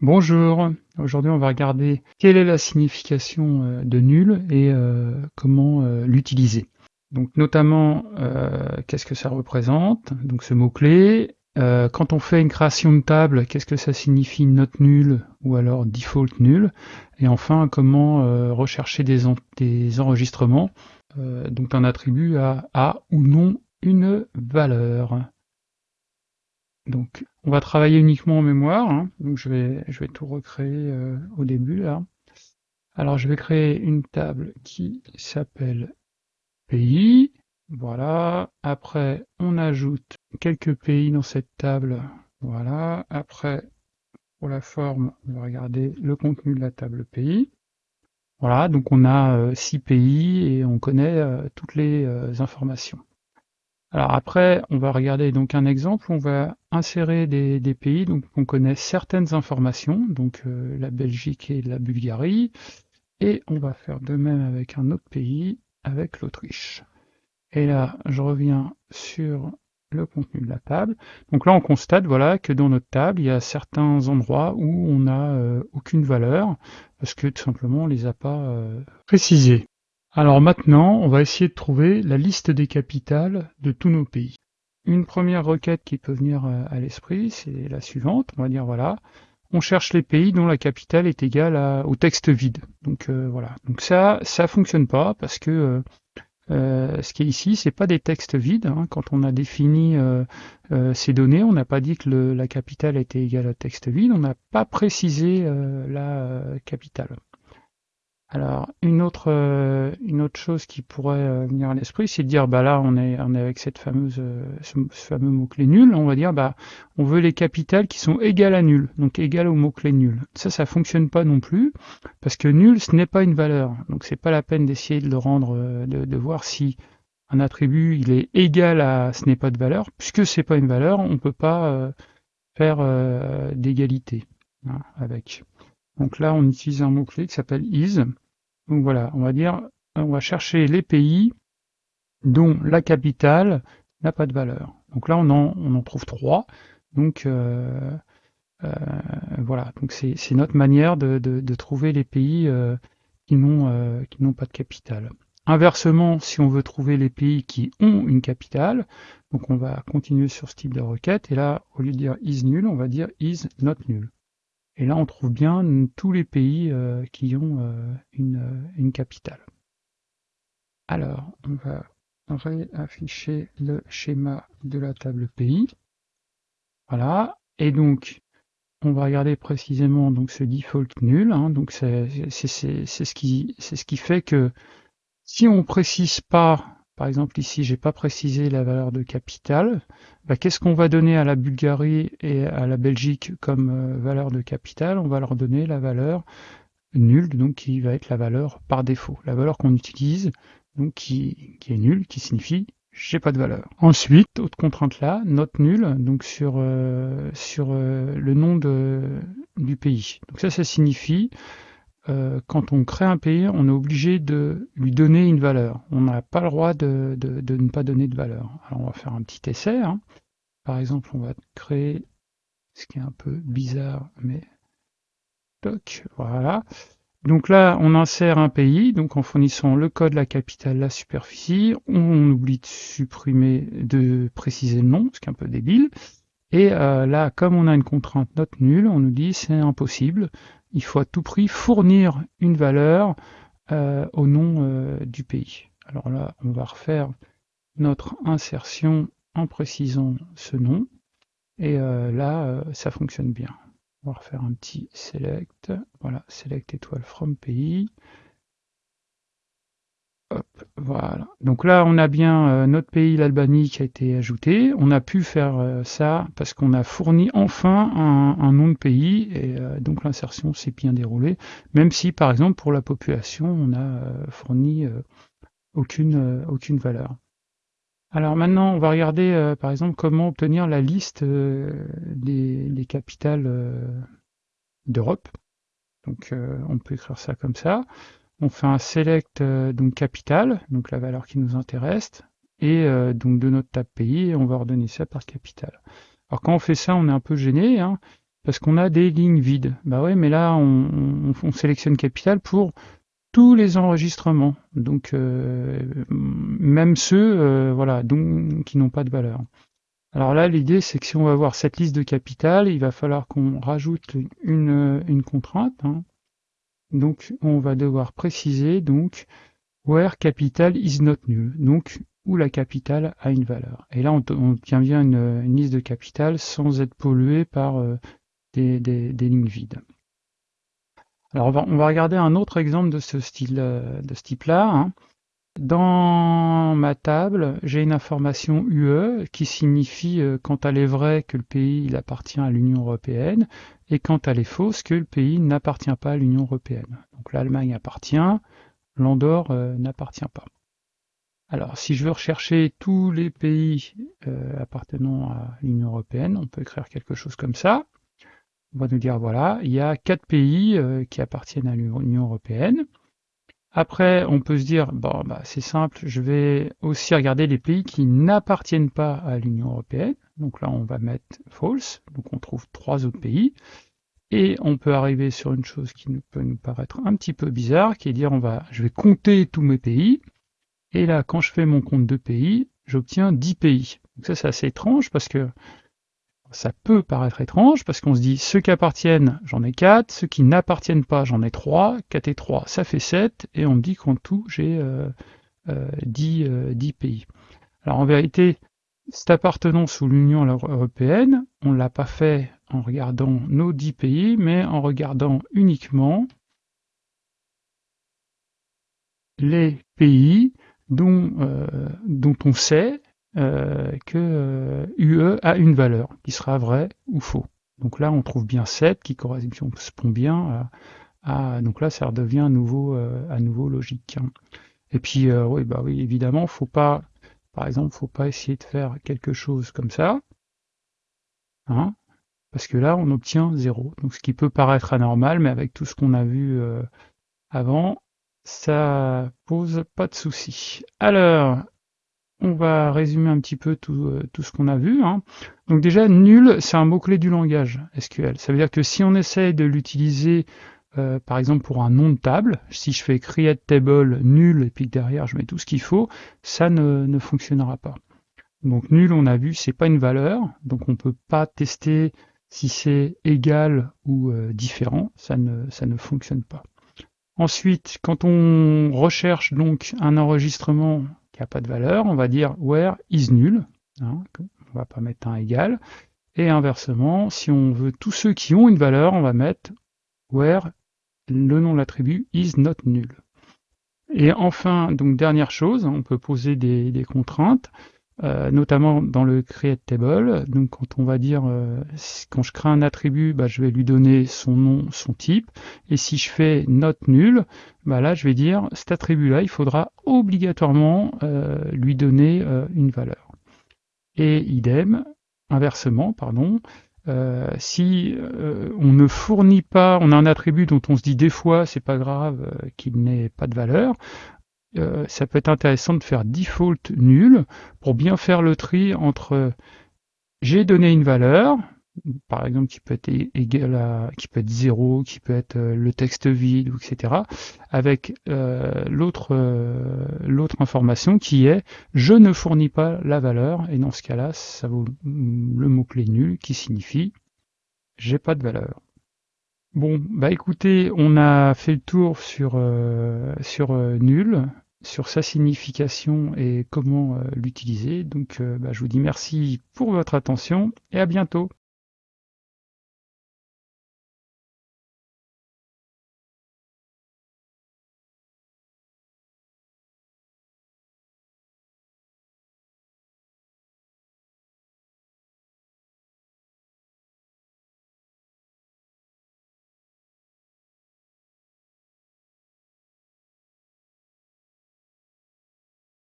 Bonjour, aujourd'hui on va regarder quelle est la signification euh, de nul et euh, comment euh, l'utiliser. Donc notamment qu'est-ce que ça représente, donc ce mot-clé. quand on fait une création de table, qu'est-ce que ça signifie note nulle ou alors default nul. Et enfin comment rechercher des, des enregistrements donc un attribut à a ou non une valeur. Donc, on va travailler uniquement en mémoire. Hein. Donc, je vais, tout recréer euh, au début là. Alors, je vais créer une table qui s'appelle pays. Voilà. Après, on ajoute quelques pays dans cette table. Voilà. Après, pour la forme, on va regarder le contenu de la table pays. Voilà, donc on a euh, six pays et on connaît euh, toutes les informations. Alors après, on va regarder donc un exemple, on va insérer des, pays, donc on connaît certaines informations, donc euh, la Belgique et la Bulgarie, et on va faire de même avec un autre pays, avec l'Autriche. Et là, je reviens sur le contenu de la table. Donc là, on constate voilà que dans notre table, il y a certains endroits où on n'a euh, aucune valeur, parce que tout simplement, on les a pas euh, précisés. Alors maintenant, on va essayer de trouver la liste des capitales de tous nos pays. Une première requête qui peut venir euh, à l'esprit, c'est la suivante. On va dire voilà, on cherche les pays dont la capitale est égale au texte vide. Donc euh, voilà. Donc ça, ça fonctionne pas parce que euh, ce qui est ici, c'est pas des textes vides. Hein. Quand on a défini ces données, on n'a pas dit que la capitale était égale au texte vide. On n'a pas précisé la capitale. Alors une autre euh, une autre chose qui pourrait euh, venir à l'esprit, c'est de dire bah là on est on est avec cette fameuse euh, ce, fameux mot clé nul, on va dire bah on veut les capitales qui sont égales à nul, donc égales au mot clé nul. Ça ça fonctionne pas non plus parce que nul ce n'est pas une valeur, donc c'est pas la peine d'essayer de le rendre de, de, voir si un attribut il est égal à ce n'est pas de valeur, puisque c'est pas une valeur, on peut pas faire d'égalité hein, avec. Donc là, on utilise un mot-clé qui s'appelle is. Donc voilà, on va dire, on va chercher les pays dont la capitale n'a pas de valeur. Donc là, on en, trouve trois. Donc euh, euh, voilà, donc c'est notre manière de, de, trouver les pays euh, qui n'ont pas de capitale. Inversement, si on veut trouver les pays qui ont une capitale, donc on va continuer sur ce type de requête, et là, au lieu de dire is nul, on va dire is not nul. Et là, on trouve bien tous les pays euh, qui ont euh, euh, une, capitale. Alors, on va réafficher le schéma de la table pays. Voilà. Et donc, on va regarder précisément donc ce default nul. Hein. donc, c'est ce qui ce qui fait que si on précise pas par exemple, ici, j'ai pas précisé la valeur de capital. Bah, qu'est-ce qu'on va donner à la Bulgarie et à la Belgique comme euh, valeur de capital? On va leur donner la valeur nulle, donc qui va être la valeur par défaut, la valeur qu'on utilise, donc qui, est nulle, qui signifie j'ai pas de valeur. Ensuite, autre contrainte là, note nulle, donc sur, euh, sur euh, le nom du pays. Donc ça, ça signifie euh, quand on crée un pays, on est obligé de lui donner une valeur. On n'a pas le droit de, ne pas donner de valeur. Alors on va faire un petit essai. Hein. Par exemple, on va créer ce qui est un peu bizarre, mais toc, voilà. Donc là, on insère un pays, donc en fournissant le code, la capitale, la superficie. On oublie de supprimer, de préciser le nom, ce qui est un peu débile. Et euh, là, comme on a une contrainte note nulle, on nous dit c'est impossible il faut à tout prix fournir une valeur euh, au nom euh, du pays. Alors là, on va refaire notre insertion en précisant ce nom. Et là, ça fonctionne bien. On va refaire un petit select. Voilà, select étoile from pays. Voilà. Donc là, on a bien euh, notre pays, l'Albanie, qui a été ajouté. On a pu faire euh, ça parce qu'on a fourni enfin un, nom de pays et euh, donc l'insertion s'est bien déroulée. Même si, par exemple, pour la population, on a fourni aucune, valeur. Alors maintenant, on va regarder, par exemple, comment obtenir la liste des, capitales d'Europe. Donc, on peut écrire ça comme ça on fait un select euh, donc capital, donc la valeur qui nous intéresse, et euh, donc de notre table pays, on va ordonner ça par capital. Alors quand on fait ça, on est un peu gêné, hein, parce qu'on a des lignes vides. Bah ouais, mais là, on, sélectionne capital pour tous les enregistrements, donc euh, même ceux voilà, donc, qui n'ont pas de valeur. Alors là, l'idée, c'est que si on va avoir cette liste de capital, il va falloir qu'on rajoute une, une contrainte. Hein. Donc, on va devoir préciser donc where capital is not null. Donc, où la capitale a une valeur. Et là, on, obtient bien une, liste de capital sans être pollué par euh, des, lignes vides. Alors, on va, on va, regarder un autre exemple de ce style, euh, de ce type-là. Hein. Dans ma table, j'ai une information UE qui signifie euh, quand elle est vraie que le pays il appartient à l'Union européenne et quand elle est fausse que le pays n'appartient pas à l'Union européenne. Donc l'Allemagne appartient, l'Andorre n'appartient pas. Alors, si je veux rechercher tous les pays euh, appartenant à l'Union européenne, on peut écrire quelque chose comme ça. On va nous dire, voilà, il y a quatre pays euh, qui appartiennent à l'Union européenne. Après, on peut se dire, bon, bah, c'est simple, je vais aussi regarder les pays qui n'appartiennent pas à l'Union européenne. Donc là, on va mettre false, donc on trouve trois autres pays. Et on peut arriver sur une chose qui peut nous paraître un petit peu bizarre, qui est dire, on va, je vais compter tous mes pays. Et là, quand je fais mon compte de pays, j'obtiens 10 pays. Donc ça, c'est assez étrange parce que ça peut paraître étrange parce qu'on se dit ceux qui appartiennent, j'en ai 4, ceux qui n'appartiennent pas, j'en ai 3, 4 et 3, ça fait 7, et on me dit qu'en tout, j'ai euh, euh, 10, euh, pays. Alors en vérité, cette appartenance sous l'Union européenne, on ne l'a pas fait en regardant nos 10 pays, mais en regardant uniquement les pays dont, euh, dont on sait euh, que UE euh, a une valeur, qui sera vrai ou faux. Donc là, on trouve bien 7 qui correspond bien à, donc là, ça redevient à nouveau, à nouveau logique. Hein. Et puis, oui, bah oui, évidemment, faut pas, par exemple, faut pas essayer de faire quelque chose comme ça, hein, parce que là, on obtient 0. Donc, ce qui peut paraître anormal, mais avec tout ce qu'on a vu avant, ça pose pas de souci. Alors, on va résumer un petit peu tout, euh, ce qu'on a vu. Hein. Donc déjà, nul, c'est un mot-clé du langage SQL. Ça veut dire que si on essaye de l'utiliser, euh, par exemple pour un nom de table, si je fais create table nul et puis derrière je mets tout ce qu'il faut, ça ne, fonctionnera pas. Donc nul, on a vu, c'est pas une valeur, donc on peut pas tester si c'est égal ou euh, différent, ça ne, ça ne fonctionne pas. Ensuite, quand on recherche donc un enregistrement pas de valeur, on va dire where is nul. Hein, on va pas mettre un égal. Et inversement, si on veut tous ceux qui ont une valeur, on va mettre where le nom de l'attribut is not null. Et enfin, donc dernière chose, on peut poser des contraintes. Euh, notamment dans le create table. Donc quand on va dire euh, quand je crée un attribut, bah, je vais lui donner son nom, son type. Et si je fais not nul, bah, là je vais dire cet attribut-là, il faudra obligatoirement euh, lui donner une valeur. Et idem, inversement, pardon, si on ne fournit pas, on a un attribut dont on se dit des fois c'est pas grave qu'il n'ait pas de valeur, euh, ça peut être intéressant de faire default nul pour bien faire le tri entre j'ai donné une valeur, par exemple qui peut être égal à qui peut être 0, qui peut être euh, le texte vide, etc. avec euh, l'autre l'autre information qui est je ne fournis pas la valeur et dans ce cas-là ça vaut le mot-clé nul qui signifie j'ai pas de valeur. Bon, bah écoutez, on a fait le tour sur, sur nul sur sa signification et comment euh, l'utiliser. Donc euh, bah, je vous dis merci pour votre attention et à bientôt.